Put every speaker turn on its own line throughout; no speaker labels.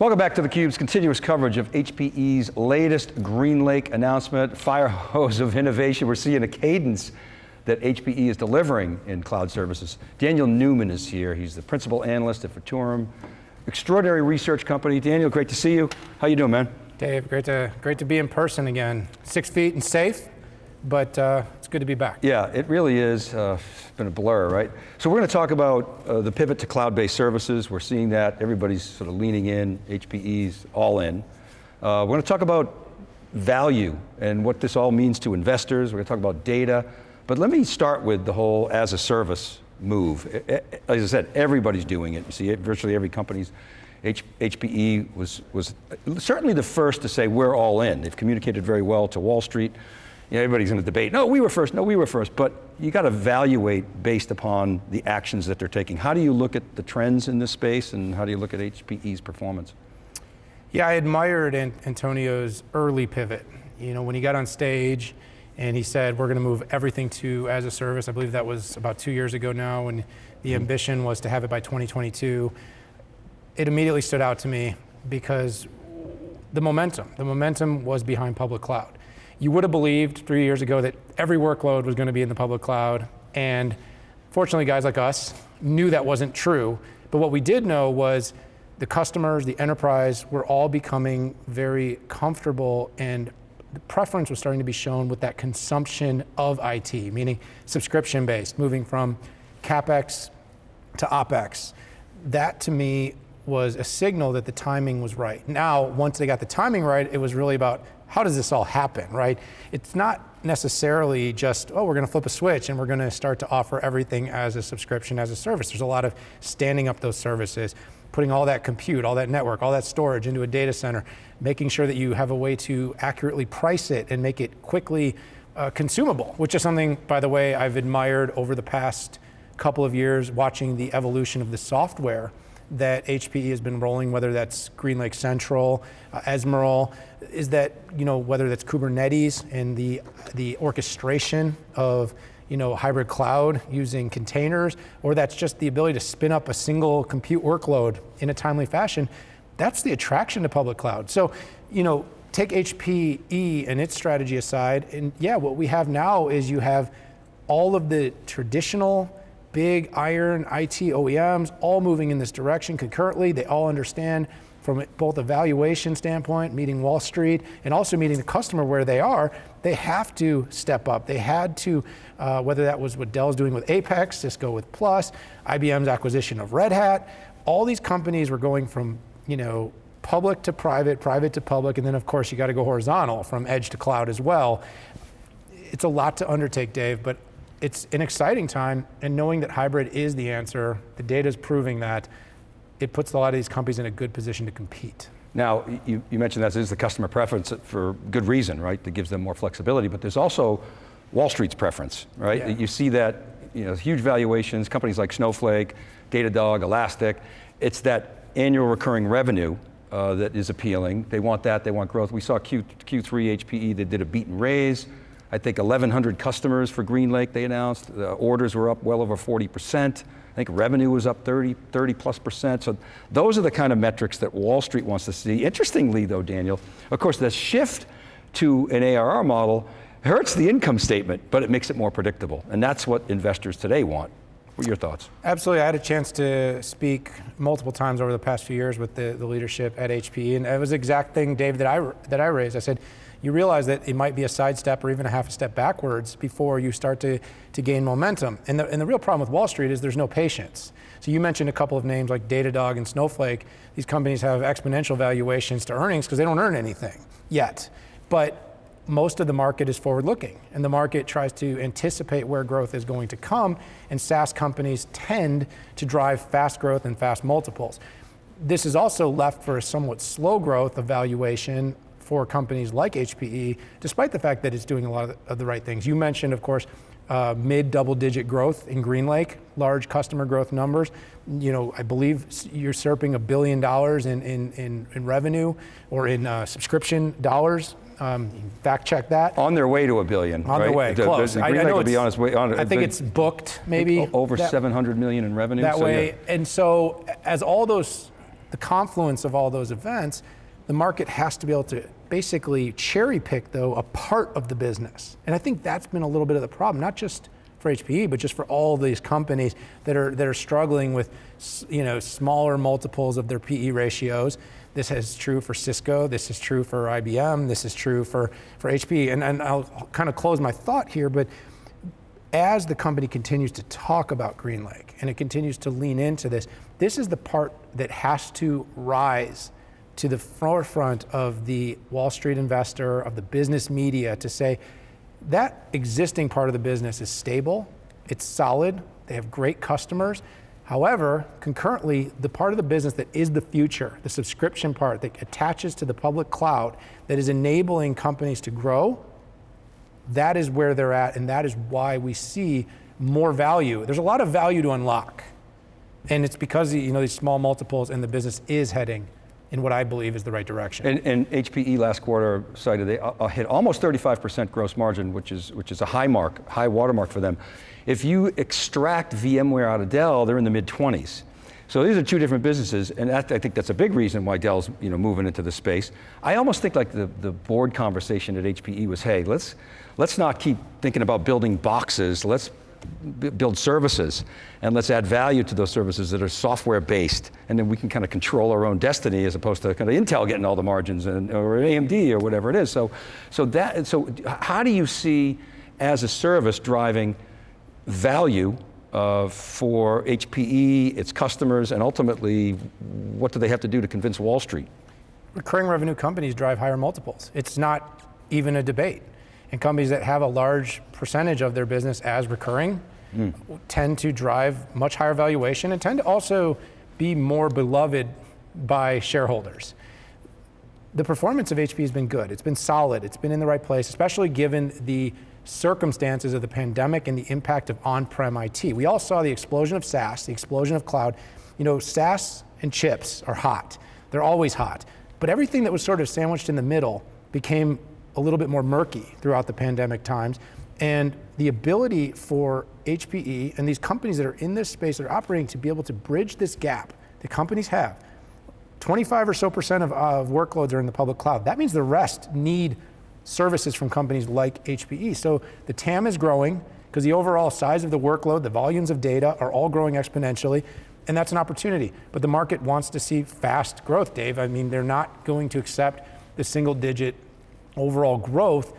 Welcome back to theCUBE's continuous coverage of HPE's latest GreenLake announcement, fire hose of innovation. We're seeing a cadence that HPE is delivering in cloud services. Daniel Newman is here. He's the principal analyst at Futurum, extraordinary research company. Daniel, great to see you. How you doing, man?
Dave, great to, great to be in person again. Six feet and safe, but uh, it's good to be back.
Yeah, it really is. Uh, it's been a blur, right? So we're going to talk about uh, the pivot to cloud-based services. We're seeing that. Everybody's sort of leaning in. HPE's all in. Uh, we're going to talk about value and what this all means to investors. We're going to talk about data. But let me start with the whole as a service move. As I said, everybody's doing it. You see, virtually every company's H HPE was, was certainly the first to say we're all in. They've communicated very well to Wall Street. You know, everybody's going to debate, no, we were first, no, we were first, but you got to evaluate based upon the actions that they're taking. How do you look at the trends in this space and how do you look at HPE's performance?
Yeah, I admired Antonio's early pivot. You know, when he got on stage, and he said, we're going to move everything to as a service. I believe that was about two years ago now, and the mm-hmm. ambition was to have it by 2022. It immediately stood out to me because the momentum, the momentum was behind public cloud. You would have believed three years ago that every workload was going to be in the public cloud, and fortunately guys like us knew that wasn't true, but what we did know was the customers, the enterprise, were all becoming very comfortable and the preference was starting to be shown with that consumption of IT, meaning subscription based, moving from CapEx to OpEx. That to me was a signal that the timing was right. Now, once they got the timing right, it was really about how does this all happen, right? It's not necessarily just, oh, we're going to flip a switch and we're going to start to offer everything as a subscription, as a service. There's a lot of standing up those services, putting all that compute, all that network, all that storage into a data center, making sure that you have a way to accurately price it and make it quickly uh, consumable, which is something, by the way, I've admired over the past couple of years watching the evolution of the software that HPE has been rolling, whether that's GreenLake Central, uh, Ezmeral, is that, you know, whether that's Kubernetes and the, the orchestration of you know, hybrid cloud using containers, or that's just the ability to spin up a single compute workload in a timely fashion, that's the attraction to public cloud. So, you know, take HPE and its strategy aside, and yeah, what we have now is you have all of the traditional big iron IT OEMs all moving in this direction concurrently. They all understand from both a valuation standpoint, meeting Wall Street, and also meeting the customer where they are, they have to step up. They had to, uh, whether that was what Dell's doing with Apex, Cisco with Plus, IBM's acquisition of Red Hat, all these companies were going from, you know, public to private, private to public, and then of course you got to go horizontal from edge to cloud as well. It's a lot to undertake, Dave, but it's an exciting time, and knowing that hybrid is the answer, the data is proving that, it puts a lot of these companies in a good position to compete.
Now, you, you mentioned that is the customer preference for good reason, right? That gives them more flexibility, but there's also Wall Street's preference, right? Yeah. You see that, you know, huge valuations, companies like Snowflake, Datadog, Elastic, it's that annual recurring revenue uh, that is appealing. They want that, they want growth. We saw Q, Q3 HPE, they did a beat and raise. I think 1,100 customers for GreenLake they announced. The orders were up well over 40%. I think revenue was up 30, 30 plus percent. So those are the kind of metrics that Wall Street wants to see. Interestingly though, Daniel, of course the shift to an ARR model hurts the income statement, but it makes it more predictable. And that's what investors today want. What are your thoughts?
Absolutely, I had a chance to speak multiple times over the past few years with the, the leadership at HPE, and it was the exact thing, Dave, that I, that I raised. I said, you realize that it might be a sidestep or even a half a step backwards before you start to, to gain momentum. And the, and the real problem with Wall Street is there's no patience. So you mentioned a couple of names like Datadog and Snowflake. These companies have exponential valuations to earnings because they don't earn anything yet. But most of the market is forward looking and the market tries to anticipate where growth is going to come and SaaS companies tend to drive fast growth and fast multiples. This is also left for a somewhat slow growth of valuation for companies like HPE, despite the fact that it's doing a lot of the, right things. You mentioned, of course, uh, mid double digit growth in GreenLake, large customer growth numbers. You know, I believe you're usurping a billion dollars in, in, in, in, revenue or in uh, subscription dollars. Um, fact check that.
On their way to a billion.
On
right?
their way, the, close.
The, the I, I know be honest, way, on,
I think it's booked, maybe.
Over that, 700 million in revenue.
That
so
way,
yeah.
and so as all those the confluence of all those events, the market has to be able to basically cherry pick, though, a part of the business. And I think that's been a little bit of the problem, not just for HPE, but just for all these companies that are, that are struggling with you know, smaller multiples of their PE ratios. This is true for Cisco, this is true for IBM, this is true for, for HP. And, and I'll kind of close my thought here, but as the company continues to talk about GreenLake and it continues to lean into this, this is the part that has to rise to the forefront of the Wall Street investor, of the business media to say that existing part of the business is stable, it's solid, they have great customers. However, concurrently, the part of the business that is the future, the subscription part that attaches to the public cloud, that is enabling companies to grow, that is where they're at, and that is why we see more value. There's a lot of value to unlock. And it's because you know these small multiples and the business is heading in what I believe is the right direction.
And, and HPE last quarter cited they uh, uh hit almost 35% gross margin, which is, which is a high mark, high watermark for them. If you extract VMware out of Dell, they're in the mid 20s. So these are two different businesses, and that, I think that's a big reason why Dell's you know, moving into the space. I almost think like the, the board conversation at HPE was, hey, let's, let's not keep thinking about building boxes, let's build services, and let's add value to those services that are software based, and then we can kind of control our own destiny as opposed to kind of Intel getting all the margins, and, or AMD or whatever it is. So, so, that, so how do you see as a service driving value uh, for HPE, its customers, and ultimately, what do they have to do to convince Wall Street?
Recurring revenue companies drive higher multiples. It's not even a debate. And companies that have a large percentage of their business as recurring mm. tend to drive much higher valuation and tend to also be more beloved by shareholders. The performance of HP has been good. It's been solid. It's been in the right place, especially given the circumstances of the pandemic and the impact of on-prem IT. We all saw the explosion of SaaS, the explosion of cloud. You know, SaaS and chips are hot. They're always hot. But everything that was sort of sandwiched in the middle became a little bit more murky throughout the pandemic times. And the ability for HPE and these companies that are in this space that are operating to be able to bridge this gap that companies have. 25 or so percent of, of workloads are in the public cloud. That means the rest need services from companies like HPE. So the TAM is growing because the overall size of the workload, the volumes of data are all growing exponentially, and that's an opportunity. But the market wants to see fast growth, Dave. I mean, they're not going to accept the single digit overall growth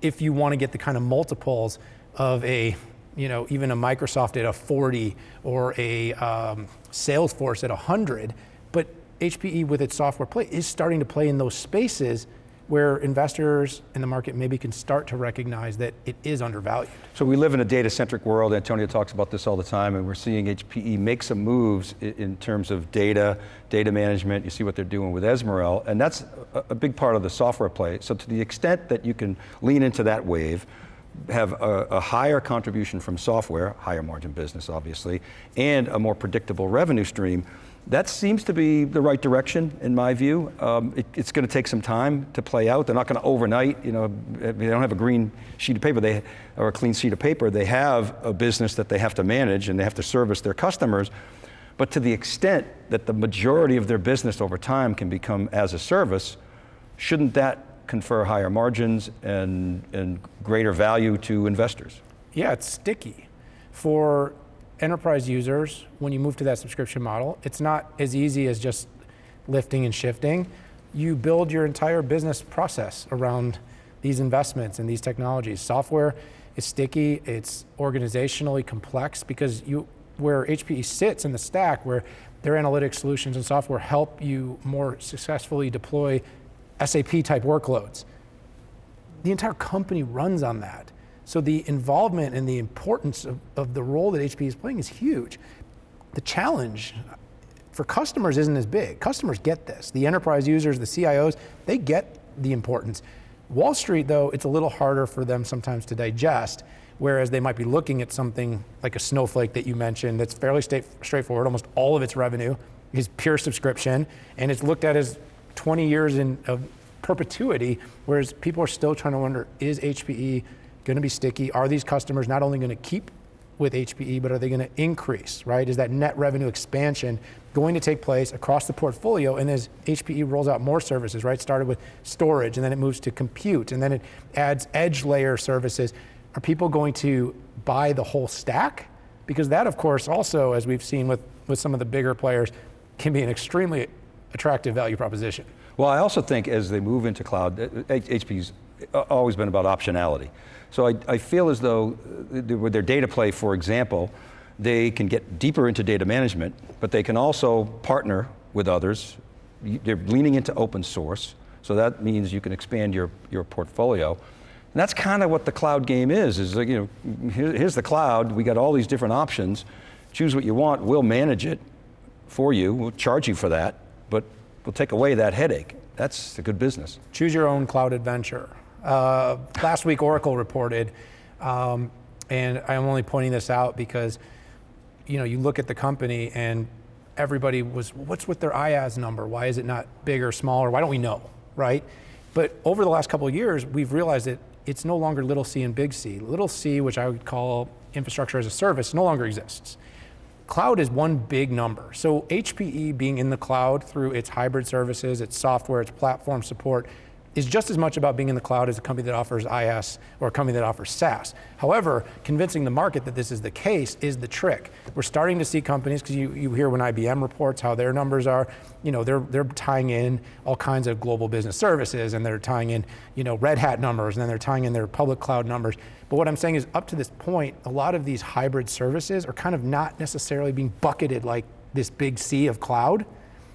if you want to get the kind of multiples of a, you know, even a Microsoft at a 40 or a um, Salesforce at 100. But HPE with its software play is starting to play in those spaces where investors in the market maybe can start to recognize that it is undervalued.
So we live in a data-centric world, Antonio talks about this all the time, and we're seeing HPE make some moves in terms of data, data management, you see what they're doing with Ezmeral, and that's a big part of the software play. So to the extent that you can lean into that wave, have a, a, higher contribution from software, higher margin business obviously, and a more predictable revenue stream, that seems to be the right direction, in my view. Um, it, it's going to take some time to play out. They're not going to overnight, you know, they don't have a green sheet of paper, they, or a clean sheet of paper. They have a business that they have to manage and they have to service their customers. But to the extent that the majority of their business over time can become as a service, shouldn't that confer higher margins and, and greater value to investors?
Yeah, it's sticky. For enterprise users, when you move to that subscription model, it's not as easy as just lifting and shifting. You build your entire business process around these investments and these technologies. Software is sticky, it's organizationally complex because you, where HPE sits in the stack, where their analytics solutions and software help you more successfully deploy SAP type workloads. The entire company runs on that. So the involvement and the importance of, of the role that HP is playing is huge. The challenge for customers isn't as big. Customers get this. The enterprise users, the CIOs, they get the importance. Wall Street, though, it's a little harder for them sometimes to digest, whereas they might be looking at something like a Snowflake that you mentioned that's fairly straightforward. Almost all of its revenue is pure subscription, and it's looked at as 20 years in, of perpetuity, whereas people are still trying to wonder, is HPE going to be sticky? Are these customers not only going to keep with HPE, but are they going to increase, right? Is that net revenue expansion going to take place across the portfolio? And as HPE rolls out more services, right? Started with storage, and then it moves to compute, and then it adds edge layer services. Are people going to buy the whole stack? Because that, of course, also, as we've seen with, with some of the bigger players, can be an extremely attractive value proposition.
Well, I also think as they move into cloud, HP's always been about optionality. So I, I feel as though uh, with their data play, for example, they can get deeper into data management, but they can also partner with others. They're leaning into open source, so that means you can expand your, your portfolio. And that's kind of what the cloud game is, is like, you know, here, here's the cloud, we got all these different options, choose what you want, we'll manage it for you, we'll charge you for that, but we'll take away that headache. That's a good business.
Choose your own cloud adventure. Uh, last week, Oracle reported, um, and I'm only pointing this out because, you know, you look at the company and everybody was, what's with their IaaS number? Why is it not bigger, smaller? Why don't we know, right? But over the last couple of years, we've realized that it's no longer little c and big C. Little c, which I would call infrastructure as a service, no longer exists. Cloud is one big number. So HPE being in the cloud through its hybrid services, its software, its platform support, is just as much about being in the cloud as a company that offers IaaS or a company that offers SaaS. However, convincing the market that this is the case is the trick. We're starting to see companies, because you, you hear when IBM reports how their numbers are, you know, they're, they're tying in all kinds of global business services and they're tying in, you know, Red Hat numbers and then they're tying in their public cloud numbers. But what I'm saying is up to this point, a lot of these hybrid services are kind of not necessarily being bucketed like this big sea of cloud,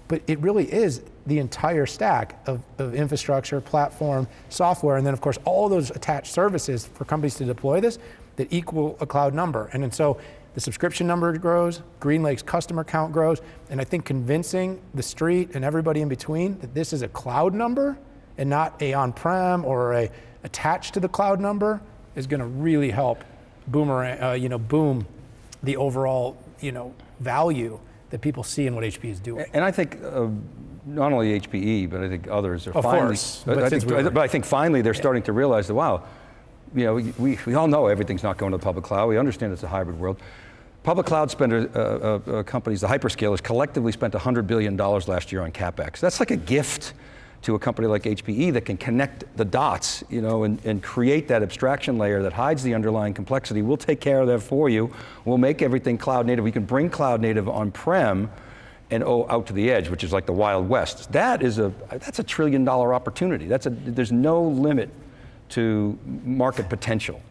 but it really is the entire stack of, of infrastructure, platform, software, and then of course all those attached services for companies to deploy this that equal a cloud number. And, and so the subscription number grows, GreenLake's customer count grows, and I think convincing the street and everybody in between that this is a cloud number and not a on-prem or a attached to the cloud number is going to really help boomerang, uh, you know, boom the overall, you know, value that people see in what HP is doing.
And I think uh, not only HPE, but I think others are
of
finally.
Course,
but, I think, but I think finally they're
yeah.
starting to realize that wow, you know, we, we all know everything's not going to the public cloud. We understand it's a hybrid world. Public cloud spender uh, uh, companies, the hyperscalers, collectively spent $100 billion last year on CapEx. That's like a gift to a company like HPE that can connect the dots, you know, and, and create that abstraction layer that hides the underlying complexity. We'll take care of that for you. We'll make everything cloud native. We can bring cloud native on-prem and oh, out to the edge, which is like the Wild West. That is a, that's a trillion dollar opportunity. That's a, there's no limit to market potential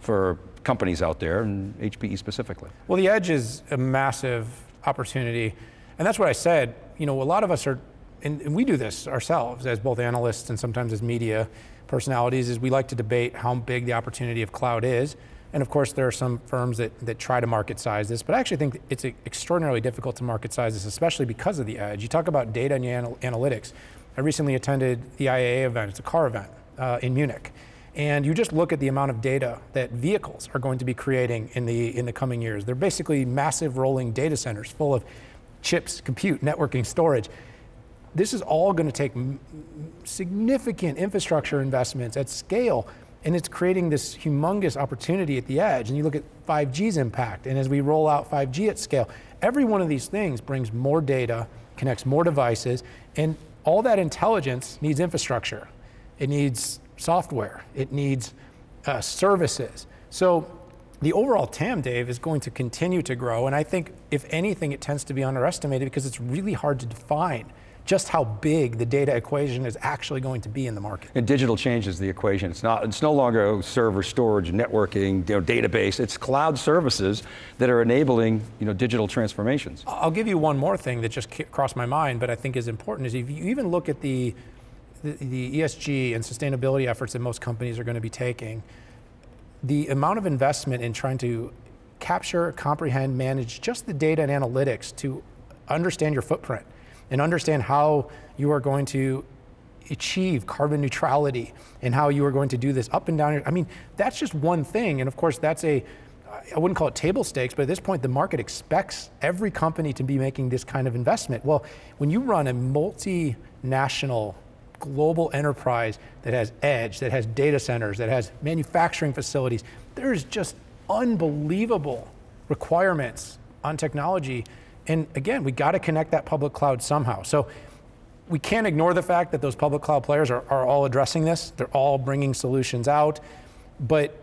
for companies out there, and HPE specifically.
Well, the edge is a massive opportunity, and that's what I said. You know, a lot of us are, and, and we do this ourselves as both analysts and sometimes as media personalities, is we like to debate how big the opportunity of cloud is. And of course, there are some firms that, that try to market size this, but I actually think it's extraordinarily difficult to market size this, especially because of the edge. You talk about data and anal analytics. I recently attended the IAA event, it's a car event uh, in Munich. And you just look at the amount of data that vehicles are going to be creating in the, in the coming years. They're basically massive rolling data centers full of chips, compute, networking, storage. This is all going to take significant infrastructure investments at scale and it's creating this humongous opportunity at the edge. And you look at 5G's impact, and as we roll out 5G at scale, every one of these things brings more data, connects more devices, and all that intelligence needs infrastructure. It needs software, it needs uh, services. So the overall TAM, Dave, is going to continue to grow, and I think if anything, it tends to be underestimated because it's really hard to define just how big the data equation is actually going to be in the market.
And digital changes the equation. It's not. It's no longer server storage, networking, you know, database. It's cloud services that are enabling you know digital transformations.
I'll give you one more thing that just crossed my mind, but I think is important. Is if you even look at the the, the ESG and sustainability efforts that most companies are going to be taking, the amount of investment in trying to capture, comprehend, manage just the data and analytics to understand your footprint and understand how you are going to achieve carbon neutrality and how you are going to do this up and down. I mean, that's just one thing. And of course, that's a, I wouldn't call it table stakes, but at this point, the market expects every company to be making this kind of investment. Well, when you run a multinational global enterprise that has edge, that has data centers, that has manufacturing facilities, there's just unbelievable requirements on technology. And again, we got to connect that public cloud somehow. So we can't ignore the fact that those public cloud players are, are all addressing this. They're all bringing solutions out. But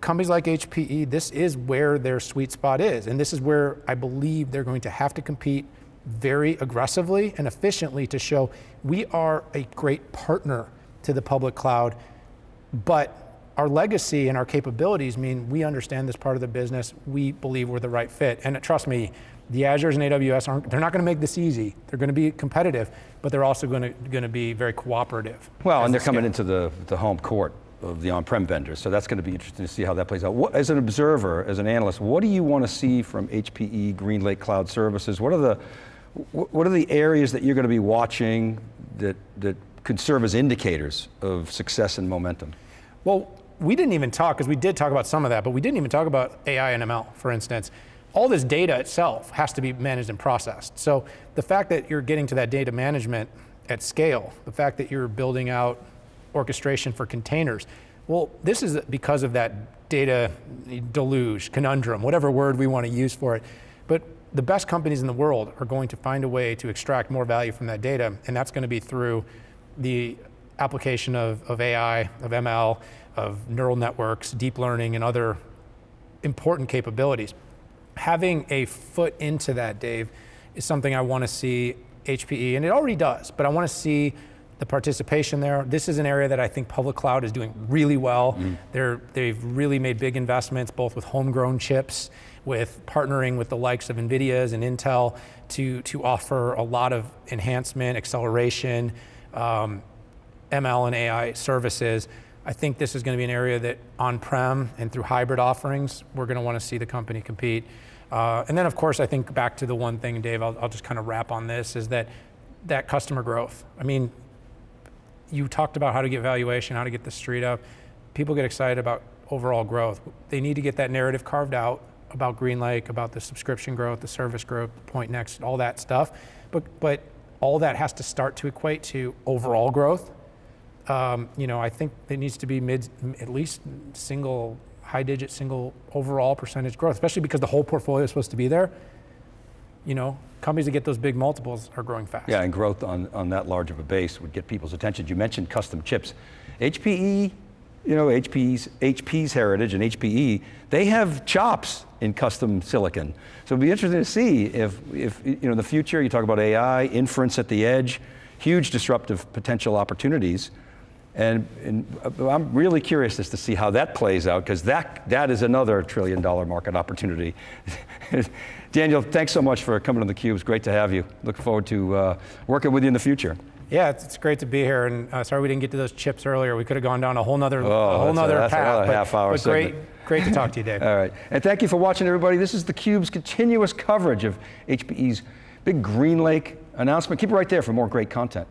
companies like HPE, this is where their sweet spot is. And this is where I believe they're going to have to compete very aggressively and efficiently to show we are a great partner to the public cloud, but our legacy and our capabilities mean we understand this part of the business. We believe we're the right fit. And trust me, the Azures and AWS aren't, they're not going to make this easy. They're going to be competitive, but they're also going to, going to be very cooperative.
Well, and
they
they're coming into the, the home court of the on-prem vendors, so that's going to be interesting to see how that plays out. What, as an observer, as an analyst, what do you want to see from HPE GreenLake Cloud Services? What are the, what are the areas that you're going to be watching that, that could serve as indicators of success and momentum?
Well, we didn't even talk, because we did talk about some of that, but we didn't even talk about AI and ML, for instance. All this data itself has to be managed and processed. So the fact that you're getting to that data management at scale, the fact that you're building out orchestration for containers, well, this is because of that data deluge, conundrum, whatever word we want to use for it. But the best companies in the world are going to find a way to extract more value from that data, and that's going to be through the application of, of AI, of ML, of neural networks, deep learning, and other important capabilities. Having a foot into that, Dave, is something I want to see HPE, and it already does, but I want to see the participation there. This is an area that I think public cloud is doing really well. They're, they've really made big investments, both with homegrown chips, with partnering with the likes of NVIDIA's and Intel to, to offer a lot of enhancement, acceleration, um, ML and AI services. I think this is going to be an area that on-prem and through hybrid offerings, we're going to want to see the company compete. Uh, and then, of course, I think back to the one thing, Dave, I'll, I'll just kind of wrap on this, is that that customer growth. I mean, you talked about how to get valuation, how to get the street up. People get excited about overall growth. They need to get that narrative carved out about GreenLake, about the subscription growth, the service growth, Pointnext, all that stuff. But, but all that has to start to equate to overall growth. Um, you know, I think it needs to be mid, at least single, high digit, single overall percentage growth, especially because the whole portfolio is supposed to be there. You know, companies that get those big multiples are growing fast.
Yeah, and growth on, on that large of a base would get people's attention. You mentioned custom chips. HPE, you know, HPE's, HP's heritage and HPE, they have chops in custom silicon. So it'd be interesting to see if, if you know, in the future, you talk about AI, inference at the edge, huge disruptive potential opportunities. And, and uh, I'm really curious as to see how that plays out, because that, that is another trillion dollar market opportunity. Daniel, thanks so much for coming on theCUBE. It's great to have you. Look forward to uh, working with you in the future.
Yeah, it's, it's great to be here, and uh, sorry we didn't get to those chips earlier. We could have gone down a whole nother,
Oh,
a whole
a-
nother
that's
path. but,
half-hour
but great, great to talk to you, Dave.
All right, and thank you for watching everybody. This is theCUBE's continuous coverage of HPE's big GreenLake announcement. Keep it right there for more great content.